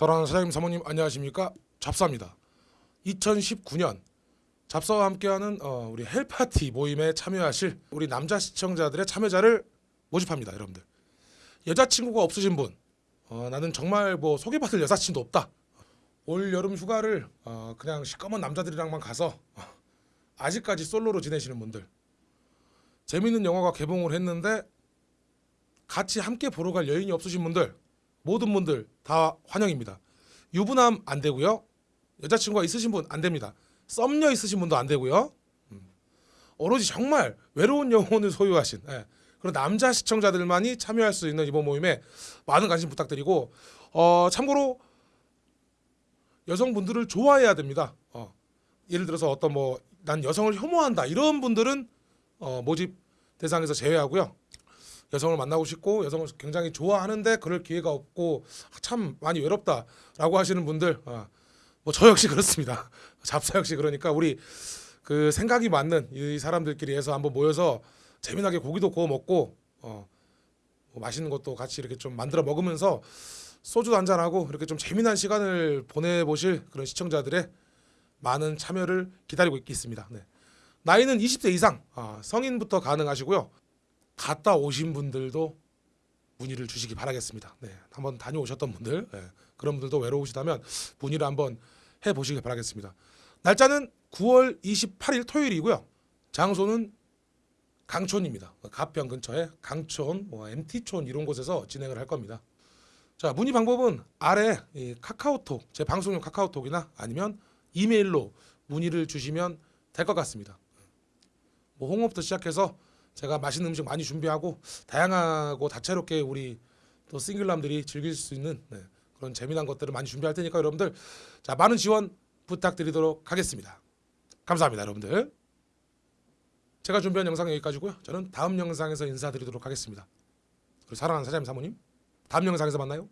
사랑하는 사장님 사모님 안녕하십니까? 잡사입니다. 2019년 잡사와 함께하는 어, 우리 헬파티 모임에 참여하실 우리 남자 시청자들의 참여자를 모집합니다 여러분들. 여자친구가 없으신 분 어, 나는 정말 뭐 소개받을 여사친도 없다. 올 여름 휴가를 어, 그냥 시꺼먼 남자들이랑만 가서 어, 아직까지 솔로로 지내시는 분들. 재밌는 영화가 개봉을 했는데 같이 함께 보러 갈 여인이 없으신 분들 모든 분들 다 환영입니다. 유부남 안 되고요. 여자친구가 있으신 분 안 됩니다. 썸녀 있으신 분도 안 되고요. 음. 오로지 정말 외로운 영혼을 소유하신 예, 그런 남자 시청자들만이 참여할 수 있는 이번 모임에 많은 관심 부탁드리고 어, 참고로 여성분들을 좋아해야 됩니다. 어, 예를 들어서 어떤 뭐 난 여성을 혐오한다 이런 분들은 어, 모집 대상에서 제외하고요. 여성을 만나고 싶고 여성을 굉장히 좋아하는데 그럴 기회가 없고 아, 참 많이 외롭다라고 하시는 분들 어, 뭐저 역시 그렇습니다. 잡사 역시 그러니까 우리 그 생각이 맞는 이 사람들끼리 해서 한번 모여서 재미나게 고기도 구워 먹고 어, 뭐 맛있는 것도 같이 이렇게 좀 만들어 먹으면서 소주 한잔 하고 이렇게 좀 재미난 시간을 보내보실 그런 시청자들의 많은 참여를 기다리고 있겠습니다. 네. 나이는 20대 이상 아, 성인부터 가능하시고요. 갔다 오신 분들도 문의를 주시기 바라겠습니다. 네, 한번 다녀오셨던 분들 네, 그런 분들도 외로우시다면 문의를 한번 해보시길 바라겠습니다. 날짜는 9월 28일 토요일이고요. 장소는 강촌입니다. 가평 근처에 강촌, 뭐 MT촌 이런 곳에서 진행을 할 겁니다. 자 문의 방법은 아래 이 카카오톡 제 방송용 카카오톡이나 아니면 이메일로 문의를 주시면 될 것 같습니다. 뭐 홍업부터 시작해서 제가 맛있는 음식 많이 준비하고 다양하고 다채롭게 우리 또 싱글남들이 즐길 수 있는 네, 그런 재미난 것들을 많이 준비할 테니까 여러분들 자 많은 지원 부탁드리도록 하겠습니다. 감사합니다, 여러분들. 제가 준비한 영상은 여기까지고요. 저는 다음 영상에서 인사드리도록 하겠습니다. 그리고 사랑하는 사장님 사모님, 다음 영상에서 만나요.